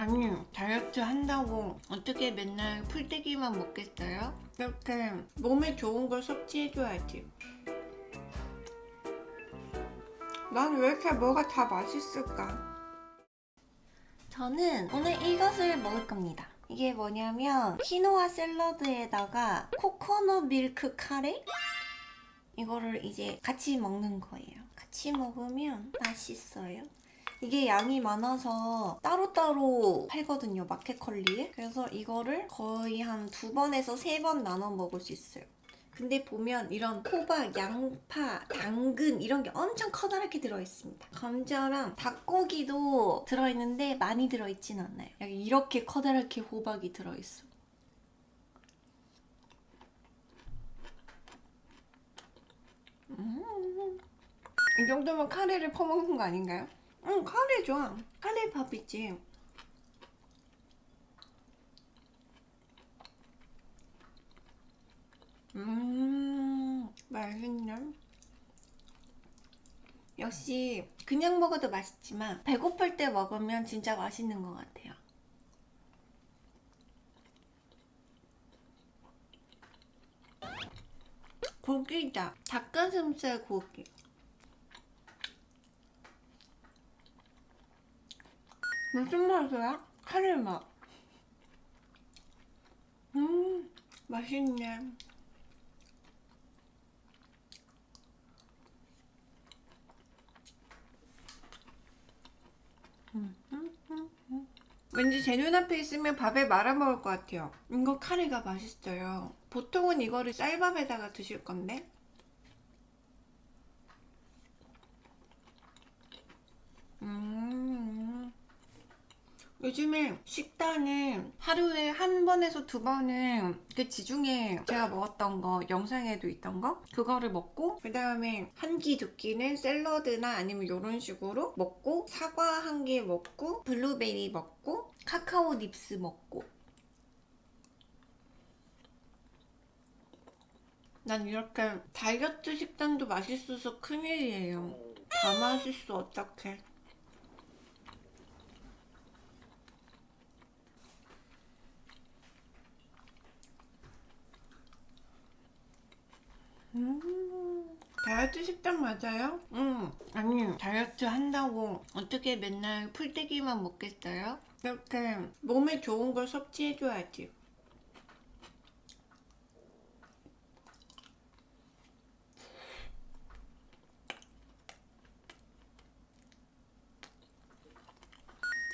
아니 다이어트 한다고 어떻게 맨날 풀떼기만 먹겠어요? 이렇게 몸에 좋은 걸 섭취해줘야지 난 왜 이렇게 뭐가 다 맛있을까? 저는 오늘 이것을 먹을 겁니다 이게 뭐냐면 키노아 샐러드에다가 코코넛 밀크 카레? 이거를 이제 같이 먹는 거예요 같이 먹으면 맛있어요 이게 양이 많아서 따로따로 팔거든요 마켓컬리에. 그래서 이거를 거의 한 두 번에서 세 번 나눠 먹을 수 있어요. 근데 보면 이런 호박, 양파, 당근 이런 게 엄청 커다랗게 들어있습니다. 감자랑 닭고기도 들어있는데 많이 들어있진 않아요. 여기 이렇게 커다랗게 호박이 들어있어. 음. 이 정도면 카레를 퍼먹는 거 아닌가요? 응 카레 좋아. 카레 밥이지. 음 맛있네. 역시 그냥 먹어도 맛있지만 배고플 때 먹으면 진짜 맛있는 것 같아요. 고기다. 닭가슴살 고기 무슨 맛이야? 카레 맛. 음, 맛있네. 음, 음, 음, 왠지 제 눈앞에 있으면 밥에 말아 먹을 것 같아요. 이거 카레가 맛있어요. 보통은 이거를 쌀밥에다가 드실 건데 음. 요즘에 식단은 하루에 한 번에서 두 번은 그 지중에 제가 먹었던 거 영상에도 있던 거 그거를 먹고 그 다음에 한 끼 두 끼는 샐러드나 아니면 이런 식으로 먹고 사과 한 개 먹고 블루베리 먹고 카카오 닙스 먹고. 난 이렇게 다이어트 식단도 맛있어서 큰일이에요. 다 맛있어 어떡해 음, 다이어트 식단 맞아요? 음, 아니 다이어트 한다고 어떻게 맨날 풀떼기만 먹겠어요? 이렇게 몸에 좋은 걸 섭취해줘야지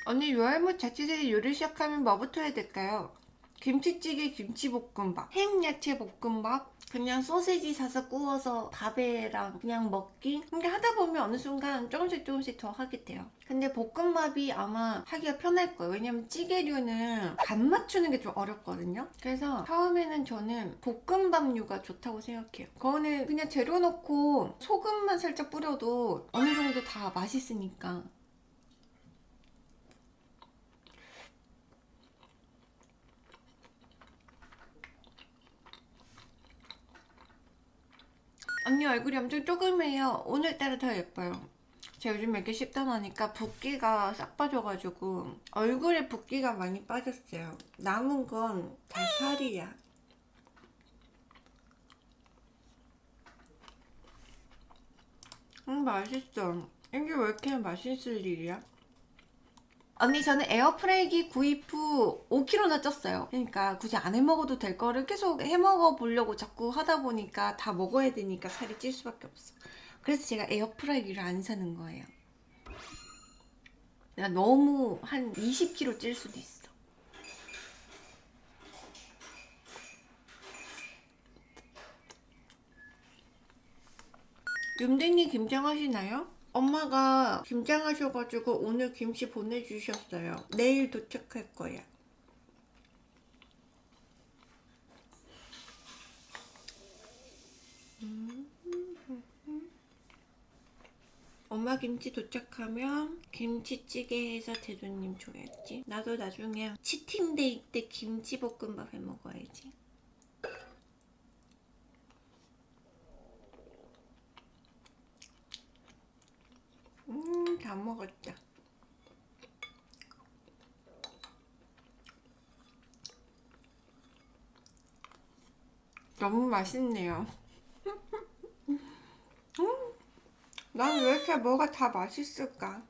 언니 요알못 자취생이 요리 시작하면 뭐부터 해야 될까요? 김치찌개 김치볶음밥 햄야채 볶음밥 그냥 소세지 사서 구워서 밥에랑 그냥 먹기. 근데 하다 보면 어느 순간 조금씩 조금씩 더 하게 돼요. 근데 볶음밥이 아마 하기가 편할 거예요. 왜냐면 찌개류는 간 맞추는 게 좀 어렵거든요. 그래서 처음에는 저는 볶음밥류가 좋다고 생각해요. 그거는 그냥 재료 넣고 소금만 살짝 뿌려도 어느 정도 다 맛있으니까 언니 얼굴이 엄청 조그매요. 오늘따라 더 예뻐요. 제가 요즘 이렇게 식단하니까 붓기가 싹 빠져가지고 얼굴에 붓기가 많이 빠졌어요. 남은 건 다 살이야. 음 맛있어. 이게 왜 이렇게 맛있을 일이야? 언니 저는 에어프라이기 구입 후 5kg나 쪘어요. 그러니까 굳이 안 해먹어도 될 거를 계속 해먹어 보려고 자꾸 하다 보니까 다 먹어야 되니까 살이 찔 수밖에 없어. 그래서 제가 에어프라이기를 안 사는 거예요. 내가 너무 한 20kg 찔 수도 있어. 윤댕이 김장하시나요? 엄마가 김장하셔가지고 오늘 김치 보내주셨어요. 내일 도착할 거야. 엄마 김치 도착하면 김치찌개 해서 대두님 줘야지. 나도 나중에 치팅데이 때 김치볶음밥 해 먹어야지. 다 먹었죠 너무 맛있네요. 음, 난왜 이렇게 뭐가 다 맛있을까?